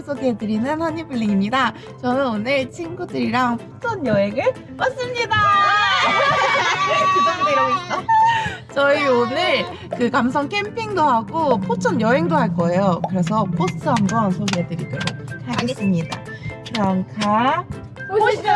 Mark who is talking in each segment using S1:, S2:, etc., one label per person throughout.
S1: 장소를 소개해드리는 허니블링입니다. 저는 오늘 친구들이랑 포천 여행을 왔습니다. 그 정도 이러고 있어. 저희 오늘 그 감성 캠핑도 하고 포천 여행도 할 거예요. 그래서 코스 한번 소개해드리도록 하겠습니다. 그럼 가 보시죠.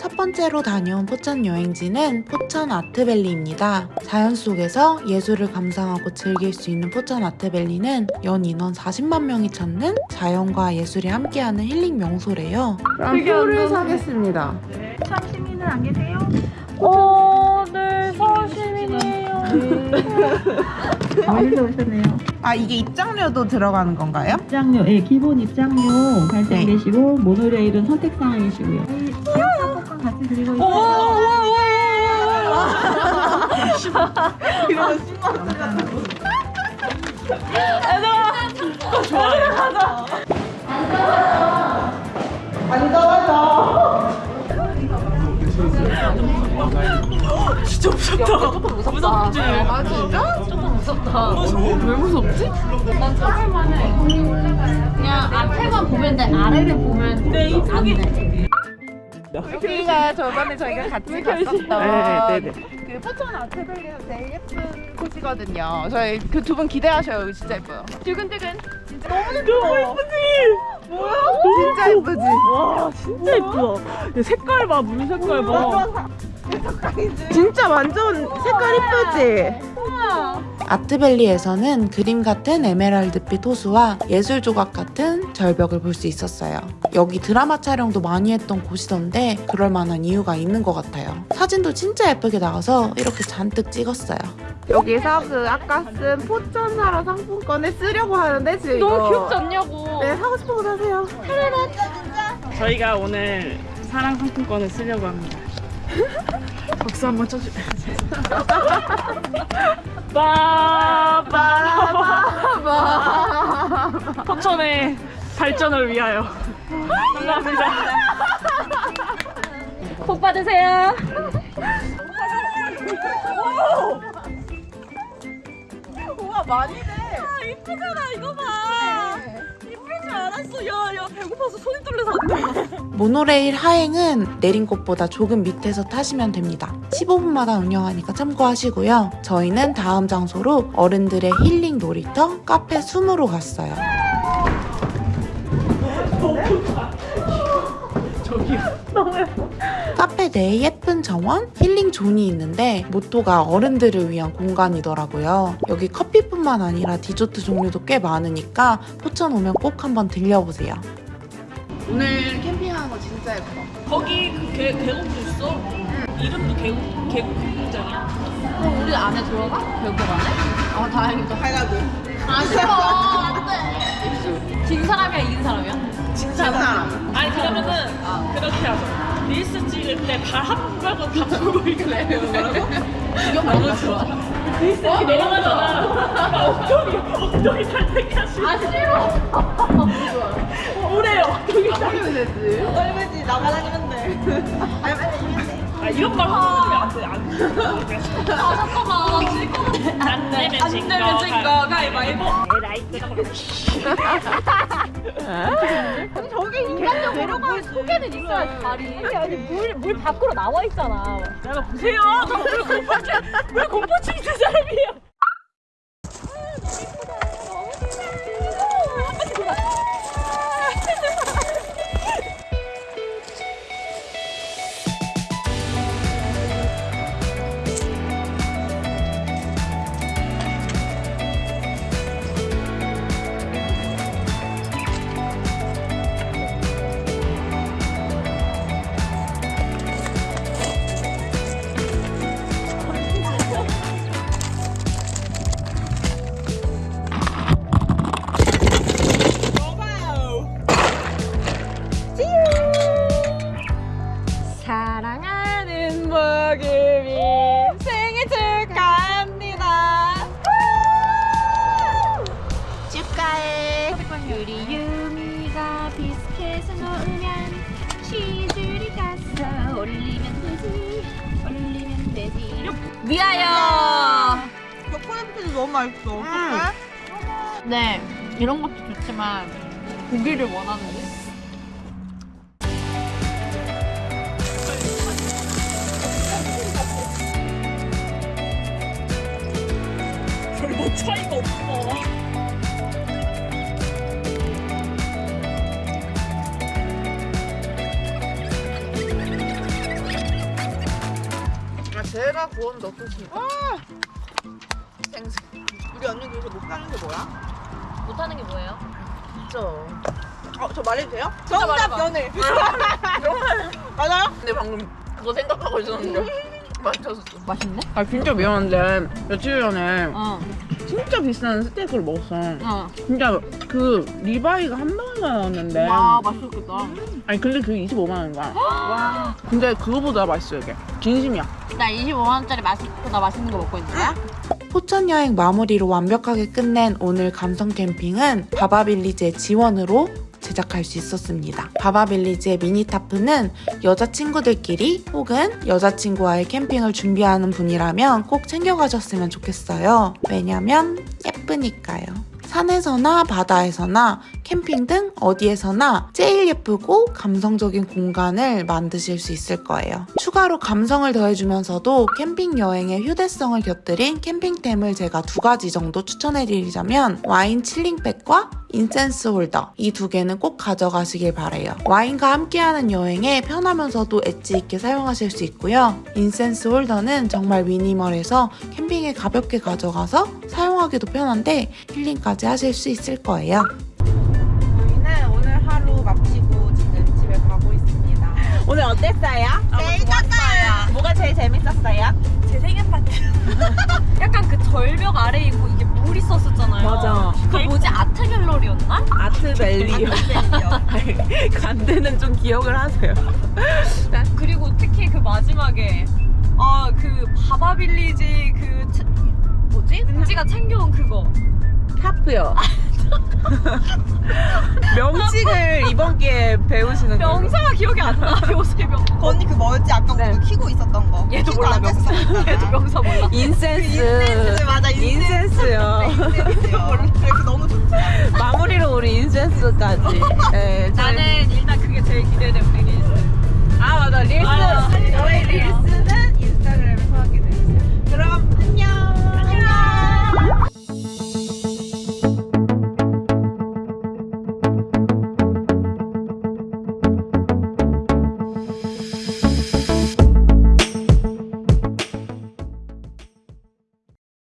S1: 첫 번째로 다녀온 포천 여행지는 포천 아트밸리입니다. 자연 속에서 예술을 감상하고 즐길 수 있는 포천 아트밸리는 연 인원 40만 명이 찾는 자연과 예술이 함께하는 힐링 명소래요. 그럼 표를 사겠습니다.
S2: 참 시민은 안 계세요?
S3: 어, 네, 서울
S2: 어디서 오셨네요?
S1: 아 이게 입장료도 들어가는 건가요?
S2: 입장료, 예, 기본 입장료 발생되시고
S1: 네.
S2: 모노레일은 선택 사항이시고요. 상품권 같이 드리고
S3: 오,
S2: 있어요.
S3: 오,
S1: 이러면 10만 원.
S3: 오, 좋아요. 진짜 무섭다. 무섭지?
S1: 아 진짜?
S3: 조금 무섭다. 왜 무섭지? 난 저럴만해. 그냥 앞에만 보면 돼. 아래를 보면 네, 안 돼.
S1: 여기가 저번에 저희가 같이 갔었던
S3: 네, 네,
S1: 그 포천 아트밸리에서 제일 예쁜 곳이거든요. 저희 그 두 분 기대하셔요. 여기 진짜 예뻐요. 두근두근. 진짜 너무 예뻐.
S3: 너무 예쁘지? 뭐야?
S1: 진짜 예쁘지?
S3: 와, 진짜 예쁘다. 야, 색깔 봐, 물 색깔 봐.
S1: 진짜 완전 색깔 이쁘지? 아트밸리에서는 그림 같은 에메랄드빛 호수와 예술 조각 같은 절벽을 볼 수 있었어요. 여기 드라마 촬영도 많이 했던 곳이던데 그럴 만한 이유가 있는 것 같아요. 사진도 진짜 예쁘게 나와서 이렇게 잔뜩 찍었어요. 여기서 그 아까 쓴 포천 사러 상품권을 쓰려고 하는데 지금
S3: 너무 귀엽지 않냐고.
S1: 네 사고 싶은 거 사세요.
S3: 저희가 오늘 사랑 상품권을 쓰려고 합니다. 박수 한번 쳐주. 빠바바바 포천의 발전을 위하여. 감사합니다. 복 받으세요.
S1: 우와 많이 돼.
S3: 이쁘잖아 이거 봐. 줄 알았어. 야, 야 배고파서 손이 떨려서 안 돼.
S1: 모노레일 하행은 내린 곳보다 조금 밑에서 타시면 됩니다. 15분마다 운영하니까 참고하시고요. 저희는 다음 장소로 어른들의 힐링 놀이터 카페 숨으로 갔어요.
S3: 저기
S1: 카페 내에 예쁜 정원, 힐링 존이 있는데 모토가 어른들을 위한 공간이더라고요. 여기 커피뿐만 아니라 디저트 종류도 꽤 많으니까 포천 오면 꼭 한번 들려보세요. 오늘 캠핑하는 거 진짜 예뻐.
S3: 거기 그 계, 계곡도 있어. 이름도 계곡 계곡 캠핑장이야. 그럼 우리 안에 들어가? 계곡 안에? 아 다행이다.
S1: 가가고.
S3: 아 싫어 안돼. 진 사람이야 이긴 사람이야? 진
S1: 사람.
S3: 아니 그러면은 그렇게 하자. 릴스 찍을 때 발 한 번 빼고 다 보고 있래. 이거 너무 좋아. 릴스 이렇게 내려가잖아. 나 엉덩이 엉덩이 살 때까지. 아 싫어. 오래 엉덩이 살.
S1: 되지.
S2: 얼마지 나가다니면 돼.
S3: 아이 런 말 하면 안 돼. 안 돼. 아 잠깐만. 안 내면 진 거. 가위바위보.
S4: 저게 인간적으로 물 속에는 있어야지 발이 아니 물, 물 밖으로 나와 있잖아
S3: 내가 보세요. 저물 공포증 물 공포증 있는 사람이에요.
S4: 위하여
S1: 초콜릿도 너무 맛있어. 어떡해?
S4: 네 이런 것도 좋지만 고기를 원하는데.
S3: 별로 차이가 없어.
S1: 아 제가 구웠는데 어떻습니까? 생수. 우리 언니 그래서 못 가는 게 뭐야?
S4: 못하는 게 뭐예요?
S1: 진짜. 어, 저 말해도 돼요?
S4: 진짜 말해봐.
S1: 연애. 맞아요? 근데 방금 그거 생각하고 있었는데 맞췄어.
S4: 맛있네?
S5: 아 진짜 미안한데 며칠 전에
S4: 어.
S5: 진짜 비싼 스테이크를 먹었어.
S4: 어.
S5: 진짜 그 리바이가 한 방울만 나왔는데
S4: 와 맛있겠다.
S5: 아니 근데 그게 25만 원인 거야. 와. 근데 그거보다 맛있어 이게. 진심이야.
S4: 나 25만 원짜리 맛있보다 맛있는 거 먹고 있는 거야?
S1: 포천 여행 마무리로 완벽하게 끝낸 오늘 감성 캠핑은 바바빌리지의 지원으로 제작할 수 있었습니다. 바바빌리지의 미니타프는 여자친구들끼리 혹은 여자친구와의 캠핑을 준비하는 분이라면 꼭 챙겨가셨으면 좋겠어요. 왜냐면 예쁘니까요. 산에서나 바다에서나 캠핑 등 어디에서나 제일 예쁘고 감성적인 공간을 만드실 수 있을 거예요. 추가로 감성을 더해주면서도 캠핑 여행의 휴대성을 곁들인 캠핑템을 제가 두 가지 정도 추천해드리자면 와인 chilling bag과 incense holder 이 두 개는 꼭 가져가시길 바래요. 와인과 함께하는 여행에 편하면서도 엣지 있게 사용하실 수 있고요. incense holder는 정말 미니멀해서 캠핑에 가볍게 가져가서 사용하기도 편한데 힐링까지 하실 수 있을 거예요. 마치고 지금 집에 가고 있습니다. 오늘 어땠어요? 재밌었어요. 뭐가 제일 재밌었어요?
S4: 제 생일 파티. 약간 그 절벽 아래에 있고 이게 물 있었었잖아요.
S5: 맞아.
S4: 그 뭐지 art gallery였나?
S5: 아트 밸리. 간대는 좀 기억을 하세요.
S4: 그리고 특히 그 마지막에 아그 바바빌리지 그 차- 뭐지? 은지가 챙겨온 그거
S5: tarp요. 명칭을 이번 기회에 배우시는 거
S4: 명사가 기억이 안 나. 요새 명.
S6: 그 언니 그 뭐였지? 아까
S5: 네.
S6: 우리 키고 있었던 거.
S4: 얘도 몰라 명사. 얘도 명사 몰라.
S6: 그 incense. incense 맞아.
S5: incense. incense요.
S6: 네, incense 너무 좋지.
S5: 마무리로 우리 인센스까지. 네,
S4: 나는 일단 그게 제일 기대돼 우리 릴스.
S7: 아 맞아 릴스. 아, 네. 릴스. 릴스는 인스타그램에서 하기로.